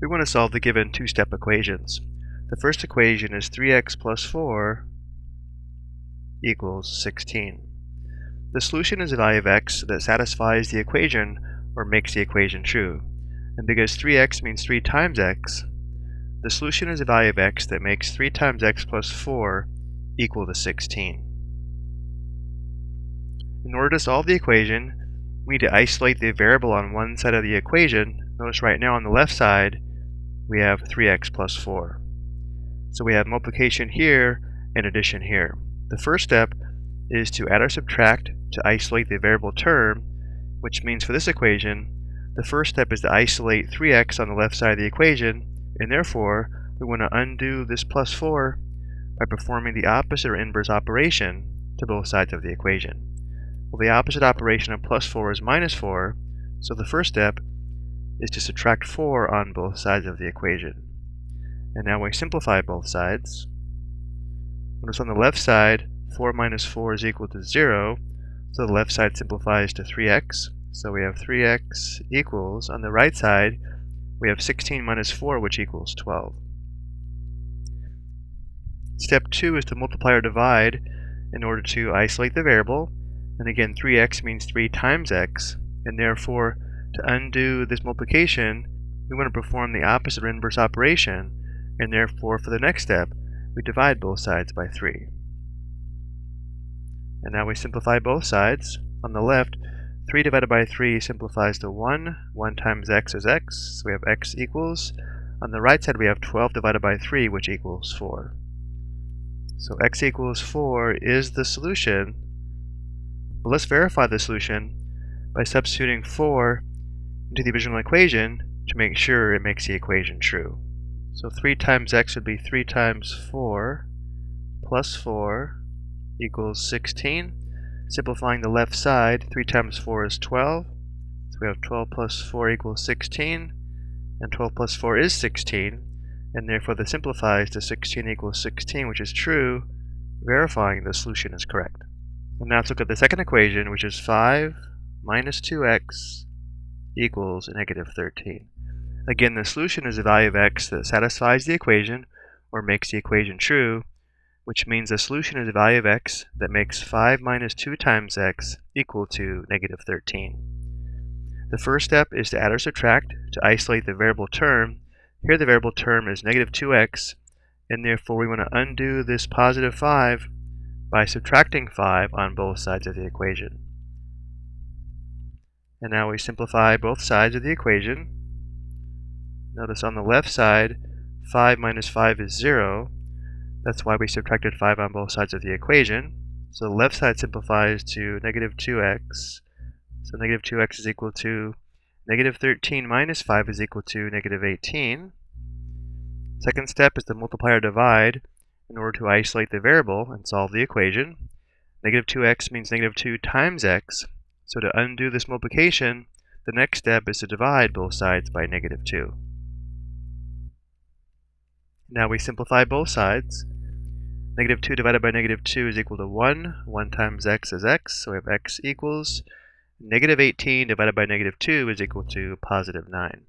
we want to solve the given two-step equations. The first equation is 3x plus 4 equals 16. The solution is a value of x that satisfies the equation or makes the equation true. And because 3x means 3 times x, the solution is a value of x that makes 3 times x plus 4 equal to 16. In order to solve the equation, we need to isolate the variable on one side of the equation. Notice right now on the left side, we have 3x plus 4. So we have multiplication here and addition here. The first step is to add or subtract to isolate the variable term, which means for this equation, the first step is to isolate 3x on the left side of the equation, and therefore we want to undo this plus 4 by performing the opposite or inverse operation to both sides of the equation. Well, the opposite operation of plus 4 is minus 4, so the first step is to subtract 4 on both sides of the equation. And now we simplify both sides. Notice on the left side, 4 minus 4 is equal to 0, so the left side simplifies to 3x. So we have 3x equals, on the right side, we have 16 minus 4, which equals 12. Step 2 is to multiply or divide in order to isolate the variable and again, 3x means 3 times x, and therefore, to undo this multiplication, we want to perform the opposite or inverse operation, and therefore, for the next step, we divide both sides by 3. And now we simplify both sides. On the left, 3 divided by 3 simplifies to 1. 1 times x is x, so we have x equals. On the right side, we have 12 divided by 3, which equals 4. So x equals 4 is the solution but let's verify the solution by substituting 4 into the original equation to make sure it makes the equation true. So 3 times x would be 3 times 4 plus 4 equals 16. Simplifying the left side, 3 times 4 is 12. So we have 12 plus 4 equals 16. And 12 plus 4 is 16. And therefore the simplifies to 16 equals 16, which is true, verifying the solution is correct. And now let's look at the second equation, which is 5 minus 2x equals negative 13. Again, the solution is a value of x that satisfies the equation or makes the equation true, which means the solution is a value of x that makes 5 minus 2 times x equal to negative 13. The first step is to add or subtract to isolate the variable term. Here the variable term is negative 2x, and therefore we want to undo this positive 5 by subtracting 5 on both sides of the equation. And now we simplify both sides of the equation. Notice on the left side, 5 minus 5 is 0. That's why we subtracted 5 on both sides of the equation. So the left side simplifies to negative 2x. So negative 2x is equal to negative 13 minus 5 is equal to negative 18. Second step is to multiply or divide in order to isolate the variable and solve the equation. Negative 2x means negative 2 times x. So to undo this multiplication, the next step is to divide both sides by negative 2. Now we simplify both sides. Negative 2 divided by negative 2 is equal to 1. 1 times x is x, so we have x equals negative 18 divided by negative 2 is equal to positive 9.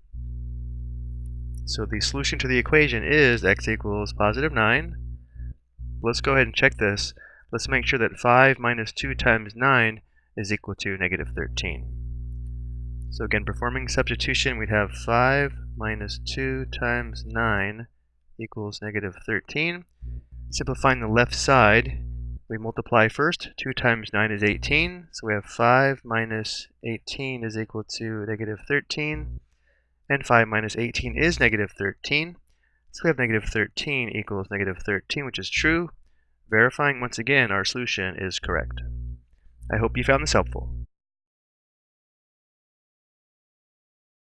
So the solution to the equation is x equals positive 9 let's go ahead and check this. Let's make sure that 5 minus 2 times 9 is equal to negative 13. So again, performing substitution, we'd have 5 minus 2 times 9 equals negative 13. Simplifying the left side, we multiply first. 2 times 9 is 18, so we have 5 minus 18 is equal to negative 13. And 5 minus 18 is negative 13. So we have negative 13 equals negative 13, which is true, verifying once again our solution is correct. I hope you found this helpful.